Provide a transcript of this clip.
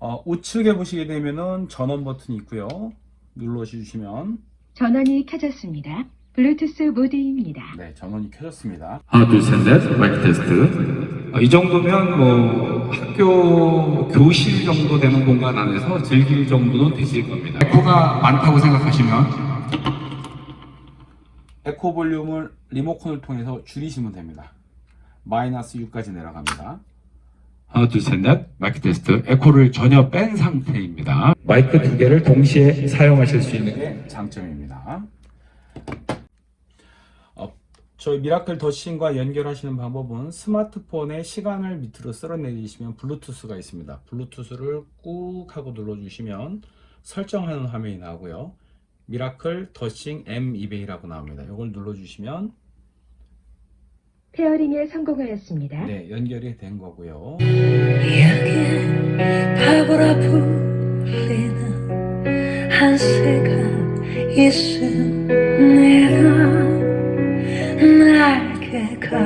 어, 우측에 보시게 되면은 전원 버튼이 있고요. 눌러주시면 전원이 켜졌습니다. 블루투스 모드입니다. 네, 전원이 켜졌습니다. 하나 둘 셋 넷 마이크 테스트 어, 이 정도면 뭐 학교 교실 정도 되는 공간 안에서 즐길 정도는 되실 겁니다. 에코가 많다고 생각하시면 에코 볼륨을 리모컨을 통해서 줄이시면 됩니다. 마이너스 6까지 내려갑니다. 하나 둘셋넷 마이크 테스트 에코를 전혀 뺀 상태입니다. 마이크 두 개를 동시에 사용하실 수 있는 게 장점입니다. 어, 저희 Miracle The Sing과 연결하시는 방법은 스마트폰의 시간을 밑으로 쓸어내리시면 블루투스가 있습니다. 블루투스를 꾹 하고 눌러주시면 설정하는 화면이 나오고요. Miracle The Sing M200이라고 나옵니다. 이걸 눌러주시면 페어링에 성공하였습니다. 네, 연결이 된 거고요. 여기에 바보라 불리는 한새가 있습니다 날개가